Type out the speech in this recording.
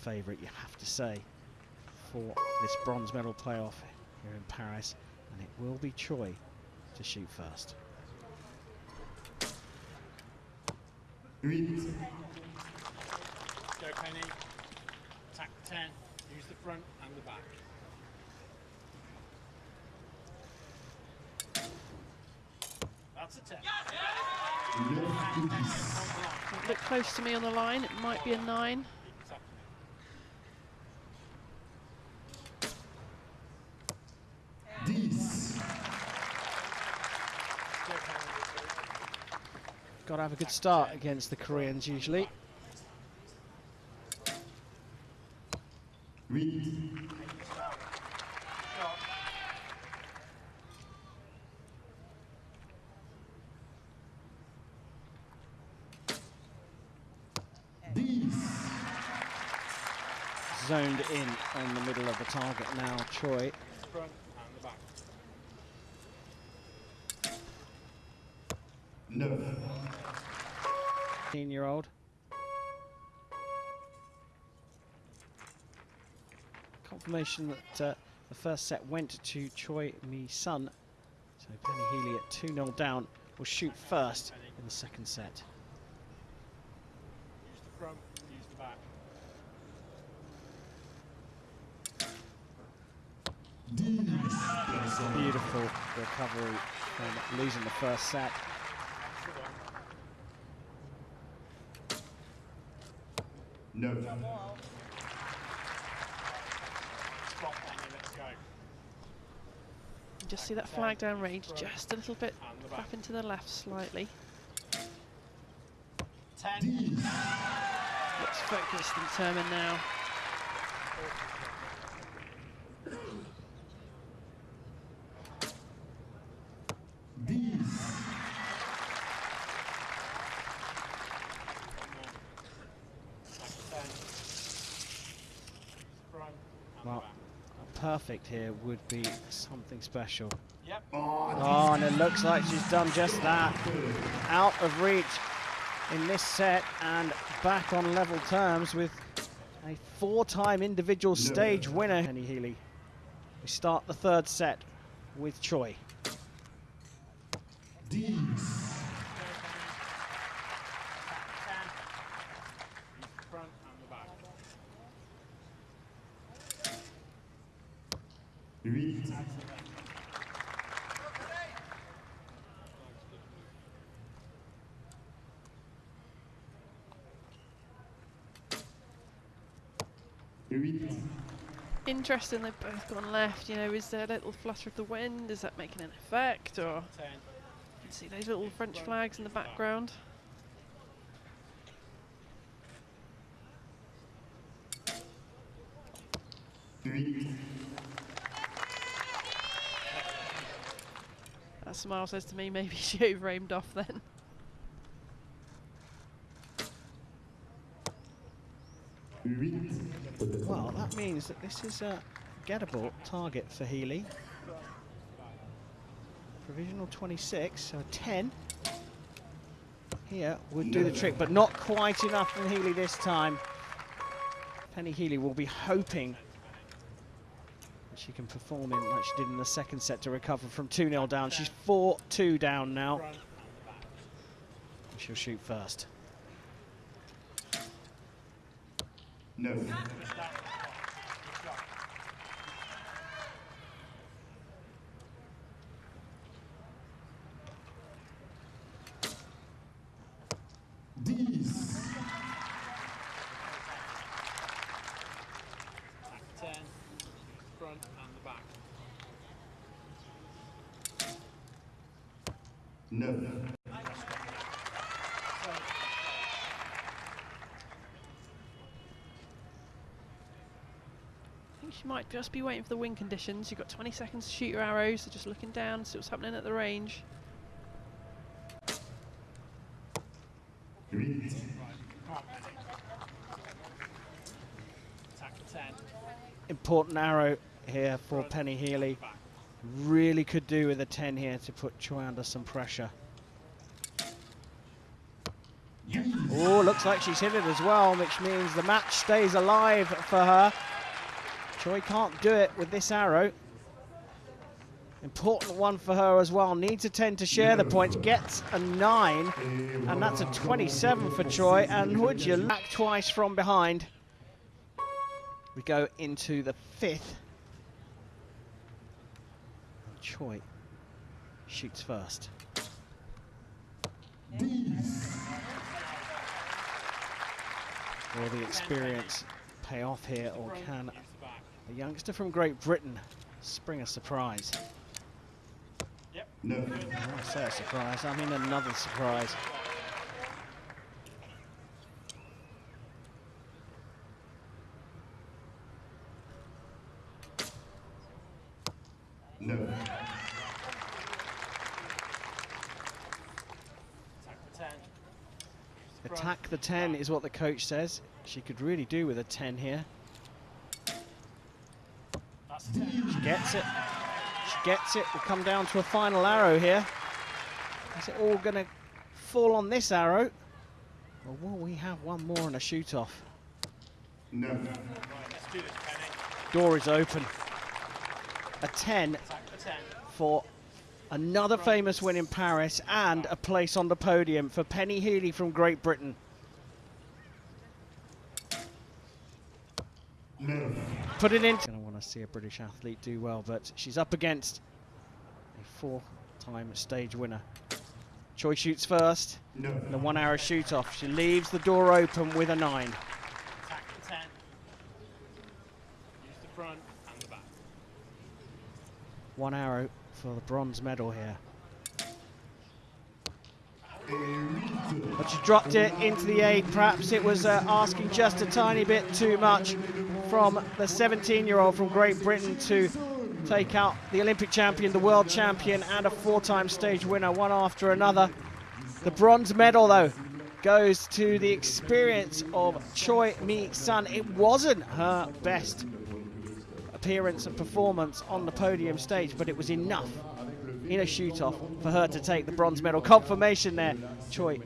favourite, you have to say, for this bronze medal playoff here in Paris. And it will be Choi to shoot first. Go Penny, tack 10, use the front and the back. That's a 10. Yes! Yes! Look close to me on the line, it might be a 9. Got to have a good start against the Koreans usually. Dix. Zoned in on the middle of the target now, Choi. Front 15 year old. Confirmation that uh, the first set went to Choi Mi Sun. So Penny Healey at 2 0 down will shoot first in the second set. Use the front, use the back. Beautiful recovery from losing the first set. That's the one. Neuf. Stop Penny, let's go. You Just see that flag down range just a little bit And the back. up into the left slightly. 10. Dix. Looks focused and determined now. Dix. One more. Attack 10. Front and Well, the back. Perfect here would be something special. Yep. Oh, Oh, and it looks like she's done just that. Out of reach in this set and back on level terms with a four-time individual stage winner, Penny Healey. We start the third set with Choi. Dix. 8. Interesting, they've both gone left. You know, is there a little flutter of the wind? Is that making an effect? Or see those little French flags in the background. Three. That smile says to me maybe she over aimed off then. Well, that means that this is a gettable target for Healey. Provisional 26, so 10 here would do the trick, but not quite enough from Healey this time. Penny Healey will be hoping she can perform in like she did in the second set to recover from 2-0 down. She's 4-2 down now. Front and the back. She'll shoot first. Neuf. Good shot. Dix. Attack 10. Front and the back. Neuf. I think she might just be waiting for the wind conditions. You've got 20 seconds to shoot your arrows, so just looking down, see what's happening at the range. Huit. Come on, Penny. Attack 10. Important arrow here for Penny Healey. Really could do with a 10 here to put Choi under some pressure. Oh, looks like she's hit it as well, which means the match stays alive for her. Choi can't do it with this arrow. Important one for her as well. Needs a 10 to share the points. Gets a 9. And that's a 27 for Choi. And would you back twice from behind? We go into the fifth. Choi shoots first. Will the experience pay off here, or can the a youngster from Great Britain spring a surprise? No. When I say a surprise, I mean another surprise. No. Attack the 10. Use the front. Attack the 10 is what the coach says. She could really do with a 10 here. That's a 10. She gets it. She gets it. We'll come down to a final arrow here. Is it all going to fall on this arrow? Or will we have one more and a shoot off? No. Right, let's do this, Penny. Door is open. A 10 Attack the 10. for another famous win in Paris and a place on the podium for Penny Healey from Great Britain. Put it in. Gonna want to see a British athlete do well, but she's up against a four-time stage winner. Choi shoots first. No. The one-hour shoot off. She leaves the door open with a nine. Attack the 10. Use the front and the back. One arrow for the bronze medal here. But she dropped it into the eight. Perhaps it was uh, asking just a tiny bit too much from the 17-year-old from Great Britain to take out the Olympic champion, the world champion, and a four-time stage winner, one after another. The bronze medal, though, goes to the experience of Choi Mi Sun. It wasn't her best appearance and performance on the podium stage, but it was enough in a shoot-off for her to take the bronze medal. Confirmation there, Choi